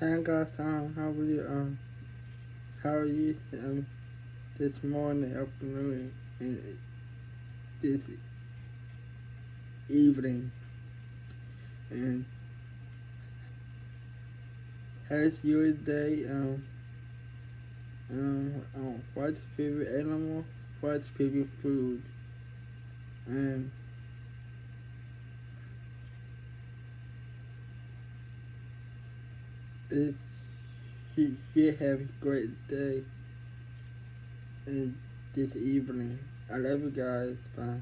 Hey guys, um, how are you, um, how are you, um, this morning, afternoon, and this evening, and how's your day, um, um, um, what's your favorite animal, what's your favorite food, and She, she have a great day and this evening. I love you guys. Bye.